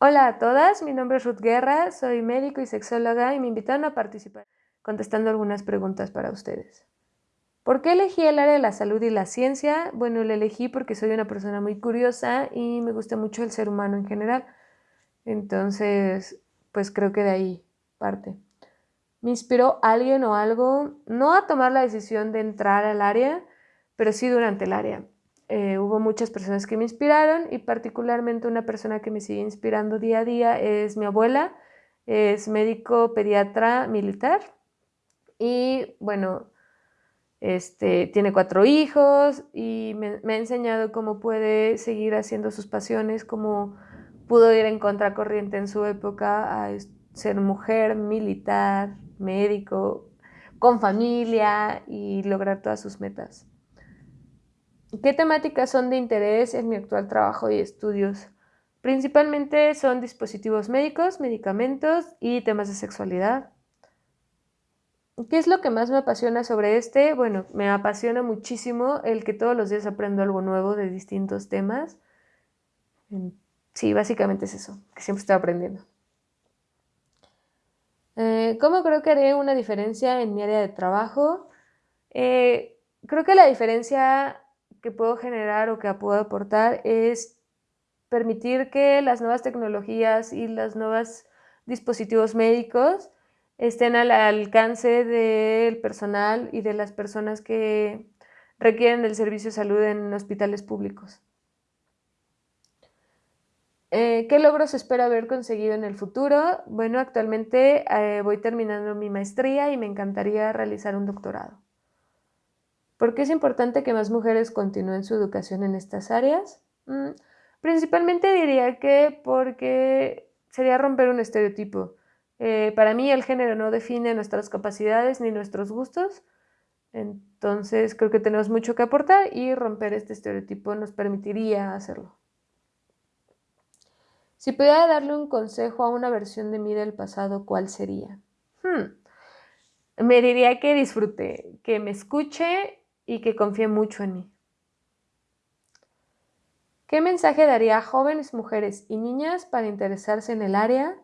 Hola a todas, mi nombre es Ruth Guerra, soy médico y sexóloga y me invitaron a participar contestando algunas preguntas para ustedes. ¿Por qué elegí el área de la salud y la ciencia? Bueno, la elegí porque soy una persona muy curiosa y me gusta mucho el ser humano en general. Entonces, pues creo que de ahí parte. Me inspiró alguien o algo, no a tomar la decisión de entrar al área, pero sí durante el área. Eh, hubo muchas personas que me inspiraron y particularmente una persona que me sigue inspirando día a día es mi abuela, es médico pediatra militar y bueno, este, tiene cuatro hijos y me, me, ha enseñado cómo puede seguir haciendo sus pasiones, cómo pudo ir en contracorriente en su época a ser mujer, militar, médico, con familia y lograr todas sus metas. ¿Qué temáticas son de interés en mi actual trabajo y estudios? Principalmente son dispositivos médicos, medicamentos y temas de sexualidad. ¿Qué es lo que más me apasiona sobre este? Bueno, me apasiona muchísimo el que todos los días aprendo algo nuevo de distintos temas. Sí, básicamente es eso, que siempre estoy aprendiendo. Eh, ¿Cómo creo que haré una diferencia en mi área de trabajo? Eh, creo que la diferencia que puedo generar o que puedo aportar es permitir que las nuevas tecnologías y los nuevos dispositivos médicos estén al alcance del personal y de las personas que requieren del servicio de salud en hospitales públicos. Eh, ¿Qué logros espero haber conseguido en el futuro? Bueno, actualmente eh, voy terminando mi maestría y me encantaría realizar un doctorado. ¿Por qué es importante que más mujeres continúen su educación en estas áreas? Mm, principalmente diría que porque sería romper un estereotipo. Eh, para mí el género no define nuestras capacidades ni nuestros gustos, entonces creo que tenemos mucho que aportar y romper este estereotipo nos permitiría hacerlo. Si pudiera darle un consejo a una versión de mí del pasado, ¿cuál sería? Hmm, me diría que disfrute, que me escuche y que confíe mucho en mí. ¿Qué mensaje daría a jóvenes mujeres y niñas para interesarse en el área?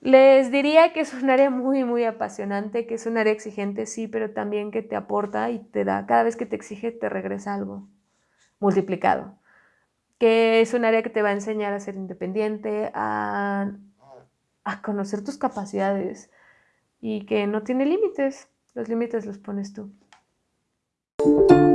Les diría que es un área muy, muy apasionante, que es un área exigente, sí, pero también que te aporta y te da, cada vez que te exige, te regresa algo multiplicado. Que es un área que te va a enseñar a ser independiente, a, a conocer tus capacidades y que no tiene límites. Los límites los pones tú. Thank you.